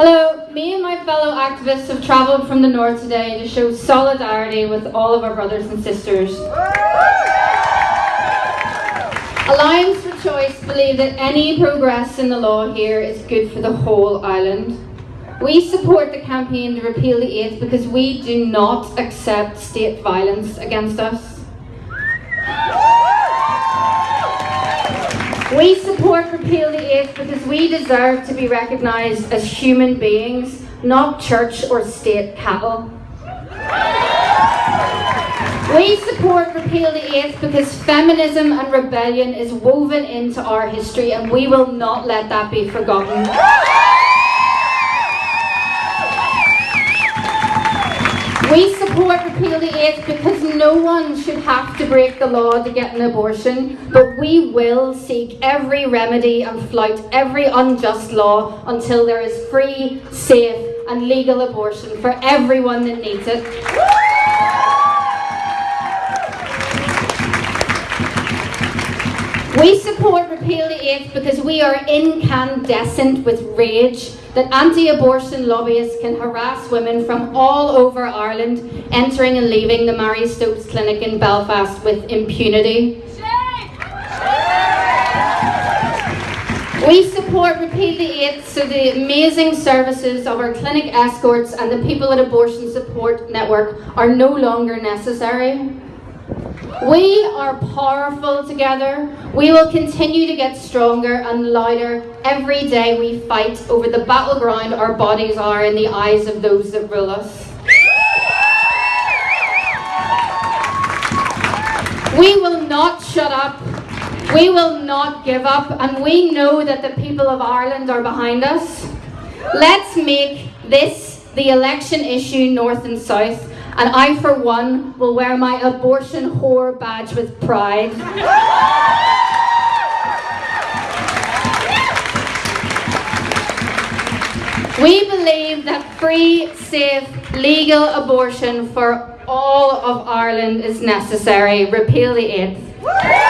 Hello, me and my fellow activists have travelled from the north today to show solidarity with all of our brothers and sisters. Alliance for Choice believe that any progress in the law here is good for the whole island. We support the campaign to repeal the eighth because we do not accept state violence against us. We support Repeal the Eighth because we deserve to be recognised as human beings, not church or state cattle. We support Repeal the Eighth because feminism and rebellion is woven into our history and we will not let that be forgotten. Support repeal the eighth because no one should have to break the law to get an abortion, but we will seek every remedy and flout every unjust law until there is free, safe and legal abortion for everyone that needs it. We support Repeal the Eighth because we are incandescent with that anti-abortion lobbyists can harass women from all over Ireland entering and leaving the Marie Stopes Clinic in Belfast with impunity. We support Repeal the Eighth so the amazing services of our clinic escorts and the People at Abortion Support Network are no longer necessary. We are powerful together. We will continue to get stronger and louder every day we fight over the battleground our bodies are in the eyes of those that rule us. We will not shut up. We will not give up. And we know that the people of Ireland are behind us. Let's make this the election issue north and south and I, for one, will wear my abortion whore badge with pride. We believe that free, safe, legal abortion for all of Ireland is necessary. Repeal the eighth.